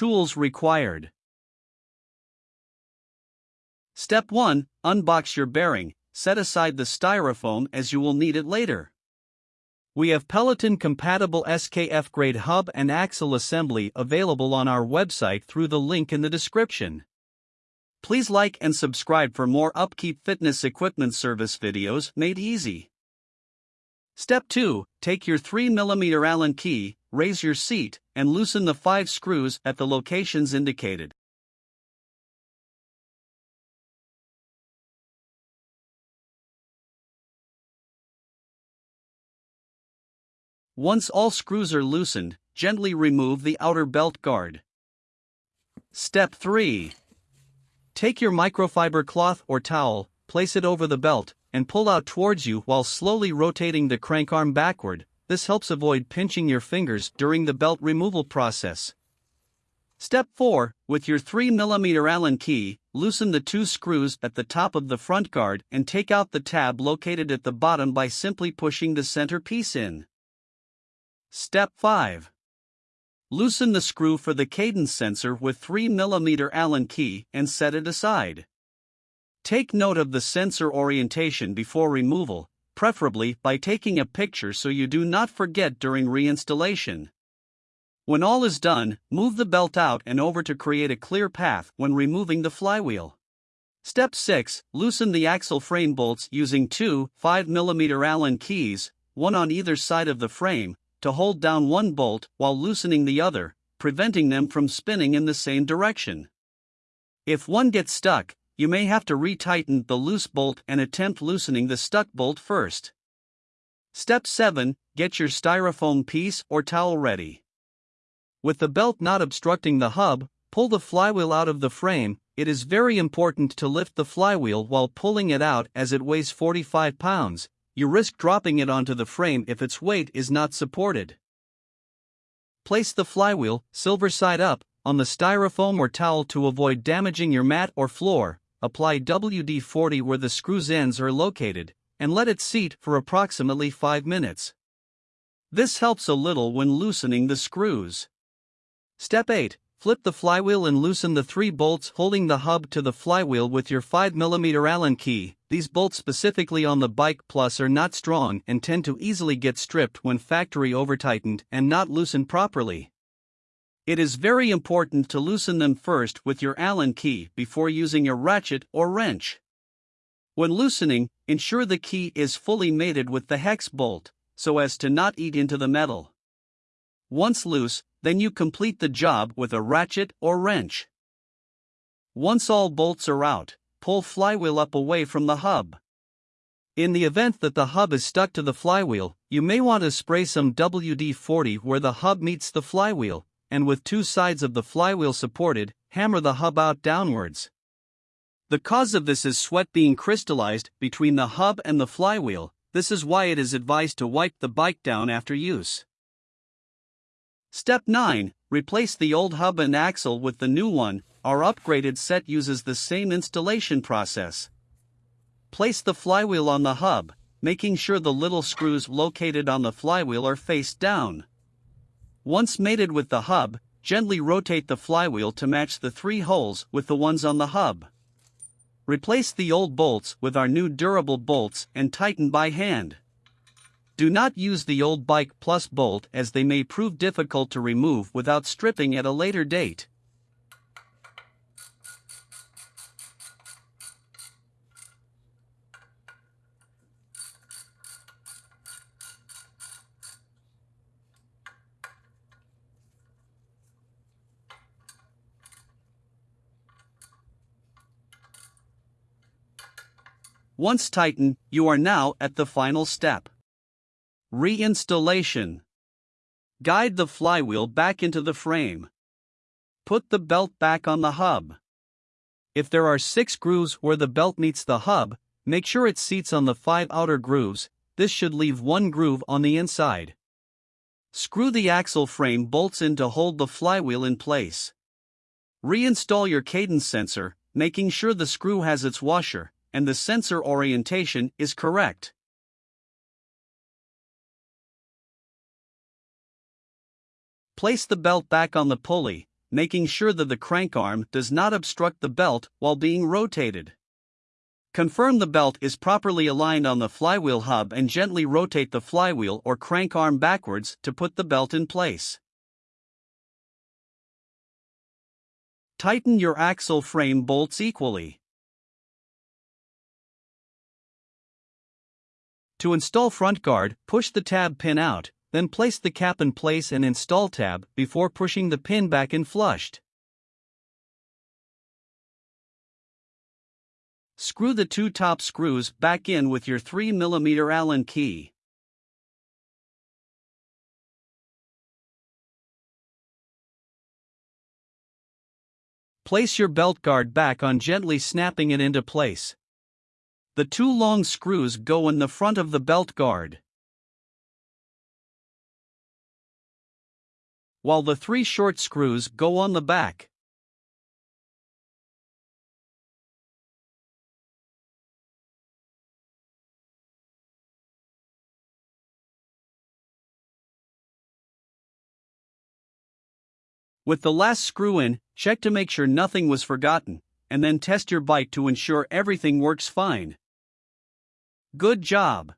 Tools required. Step 1 Unbox your bearing, set aside the styrofoam as you will need it later. We have Peloton compatible SKF grade hub and axle assembly available on our website through the link in the description. Please like and subscribe for more upkeep fitness equipment service videos made easy. Step 2 Take your 3mm Allen key, raise your seat, and loosen the 5 screws at the locations indicated. Once all screws are loosened, gently remove the outer belt guard. Step 3 Take your microfiber cloth or towel, place it over the belt, and pull out towards you while slowly rotating the crank arm backward. This helps avoid pinching your fingers during the belt removal process. Step 4 With your 3mm Allen key, loosen the two screws at the top of the front guard and take out the tab located at the bottom by simply pushing the center piece in. Step 5. Loosen the screw for the cadence sensor with 3mm Allen key and set it aside. Take note of the sensor orientation before removal, preferably by taking a picture so you do not forget during reinstallation. When all is done, move the belt out and over to create a clear path when removing the flywheel. Step 6 Loosen the axle frame bolts using two 5mm Allen keys, one on either side of the frame, to hold down one bolt while loosening the other, preventing them from spinning in the same direction. If one gets stuck, you may have to retighten the loose bolt and attempt loosening the stuck bolt first. Step 7 Get your styrofoam piece or towel ready. With the belt not obstructing the hub, pull the flywheel out of the frame. It is very important to lift the flywheel while pulling it out as it weighs 45 pounds, you risk dropping it onto the frame if its weight is not supported. Place the flywheel, silver side up, on the styrofoam or towel to avoid damaging your mat or floor. Apply WD 40 where the screws ends are located, and let it seat for approximately 5 minutes. This helps a little when loosening the screws. Step 8 Flip the flywheel and loosen the three bolts holding the hub to the flywheel with your 5mm Allen key. These bolts specifically on the Bike Plus are not strong and tend to easily get stripped when factory over tightened and not loosened properly. It is very important to loosen them first with your Allen key before using a ratchet or wrench. When loosening, ensure the key is fully mated with the hex bolt, so as to not eat into the metal. Once loose, then you complete the job with a ratchet or wrench. Once all bolts are out, pull flywheel up away from the hub. In the event that the hub is stuck to the flywheel, you may want to spray some WD 40 where the hub meets the flywheel, and with two sides of the flywheel supported, hammer the hub out downwards. The cause of this is sweat being crystallized between the hub and the flywheel, this is why it is advised to wipe the bike down after use. Step 9 Replace the old hub and axle with the new one. Our upgraded set uses the same installation process. Place the flywheel on the hub, making sure the little screws located on the flywheel are face down. Once mated with the hub, gently rotate the flywheel to match the three holes with the ones on the hub. Replace the old bolts with our new durable bolts and tighten by hand. Do not use the old Bike Plus bolt as they may prove difficult to remove without stripping at a later date. Once tightened, you are now at the final step. Reinstallation. Guide the flywheel back into the frame. Put the belt back on the hub. If there are six grooves where the belt meets the hub, make sure it seats on the five outer grooves, this should leave one groove on the inside. Screw the axle frame bolts in to hold the flywheel in place. Reinstall your cadence sensor, making sure the screw has its washer and the sensor orientation is correct. Place the belt back on the pulley, making sure that the crank arm does not obstruct the belt while being rotated. Confirm the belt is properly aligned on the flywheel hub and gently rotate the flywheel or crank arm backwards to put the belt in place. Tighten your axle frame bolts equally. To install front guard, push the tab pin out, then place the cap in place and install tab before pushing the pin back in flushed. Screw the two top screws back in with your 3mm Allen key. Place your belt guard back on gently snapping it into place. The two long screws go in the front of the belt guard. While the three short screws go on the back. With the last screw in, check to make sure nothing was forgotten, and then test your bike to ensure everything works fine. Good job!